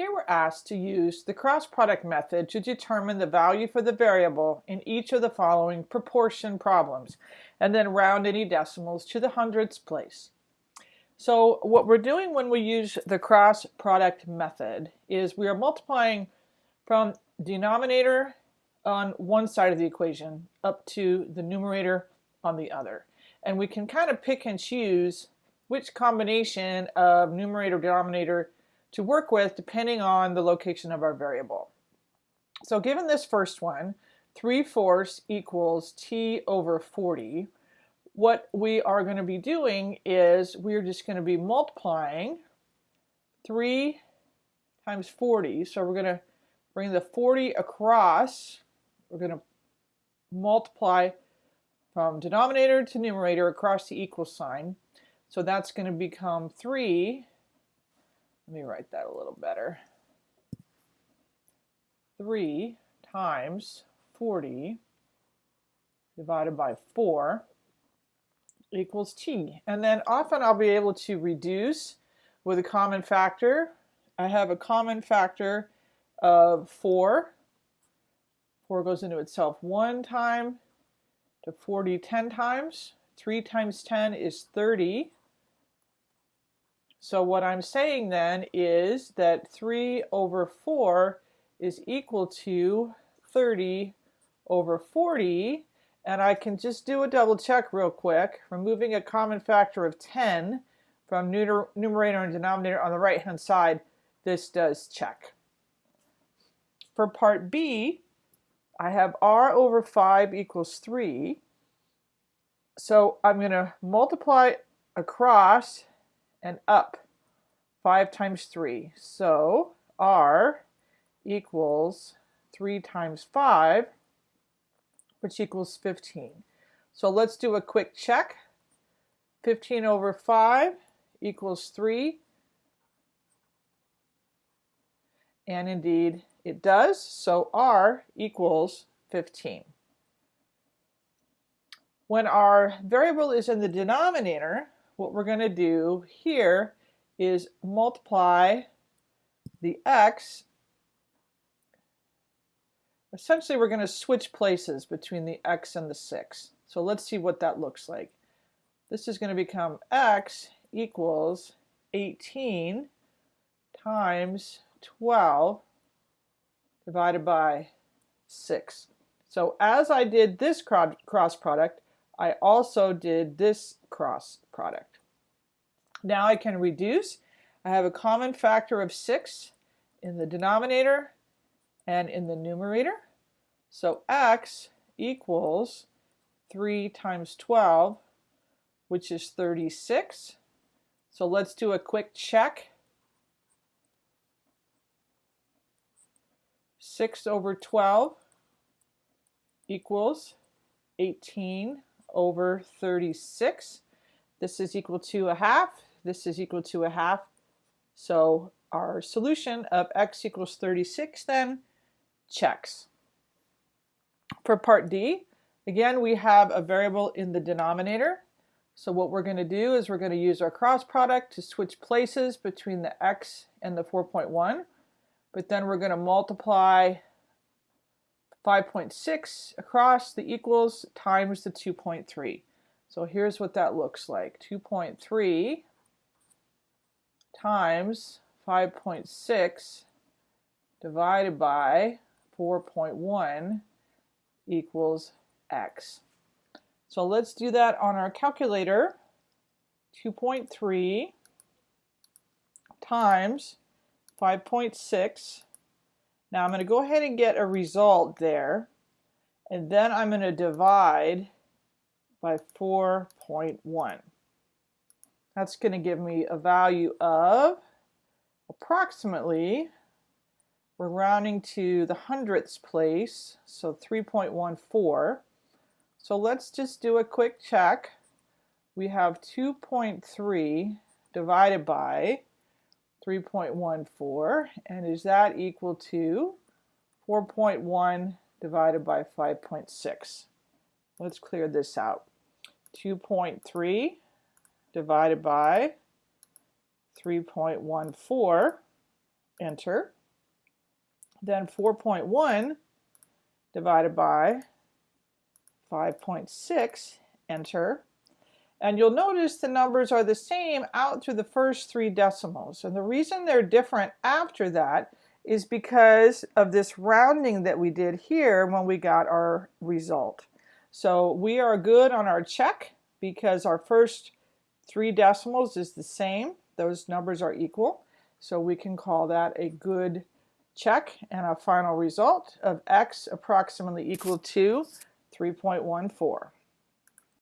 Here we're asked to use the cross product method to determine the value for the variable in each of the following proportion problems and then round any decimals to the hundredths place. So what we're doing when we use the cross product method is we are multiplying from denominator on one side of the equation up to the numerator on the other. And we can kind of pick and choose which combination of numerator denominator to work with depending on the location of our variable. So given this first one, 3 fourths equals t over 40, what we are going to be doing is we're just going to be multiplying 3 times 40. So we're going to bring the 40 across. We're going to multiply from denominator to numerator across the equal sign. So that's going to become 3 let me write that a little better. 3 times 40 divided by 4 equals t. And then often I'll be able to reduce with a common factor. I have a common factor of 4. 4 goes into itself one time to 40 10 times. 3 times 10 is 30. So what I'm saying then is that 3 over 4 is equal to 30 over 40 and I can just do a double check real quick. Removing a common factor of 10 from numerator and denominator on the right hand side this does check. For part B I have r over 5 equals 3 so I'm going to multiply across and up 5 times 3. So R equals 3 times 5, which equals 15. So let's do a quick check. 15 over 5 equals 3. And indeed it does. So R equals 15. When our variable is in the denominator, what we're going to do here is multiply the x. Essentially, we're going to switch places between the x and the 6. So let's see what that looks like. This is going to become x equals 18 times 12 divided by 6. So as I did this cross product, I also did this cross product. Now I can reduce. I have a common factor of 6 in the denominator and in the numerator. So x equals 3 times 12, which is 36. So let's do a quick check. 6 over 12 equals 18 over 36. This is equal to a half. This is equal to a half. So our solution of x equals 36 then checks. For part D, again, we have a variable in the denominator. So what we're going to do is we're going to use our cross product to switch places between the x and the 4.1. But then we're going to multiply 5.6 across the equals times the 2.3. So here's what that looks like. 2.3 times 5.6 divided by 4.1 equals x. So let's do that on our calculator. 2.3 times 5.6 now I'm going to go ahead and get a result there. And then I'm going to divide by 4.1. That's going to give me a value of approximately, we're rounding to the hundredths place, so 3.14. So let's just do a quick check. We have 2.3 divided by 3.14 and is that equal to 4.1 divided by 5.6 let's clear this out 2.3 divided by 3.14 enter. Then 4.1 divided by 5.6, enter. And you'll notice the numbers are the same out through the first three decimals. And the reason they're different after that is because of this rounding that we did here when we got our result. So we are good on our check because our first three decimals is the same. Those numbers are equal. So we can call that a good check and a final result of x approximately equal to 3.14.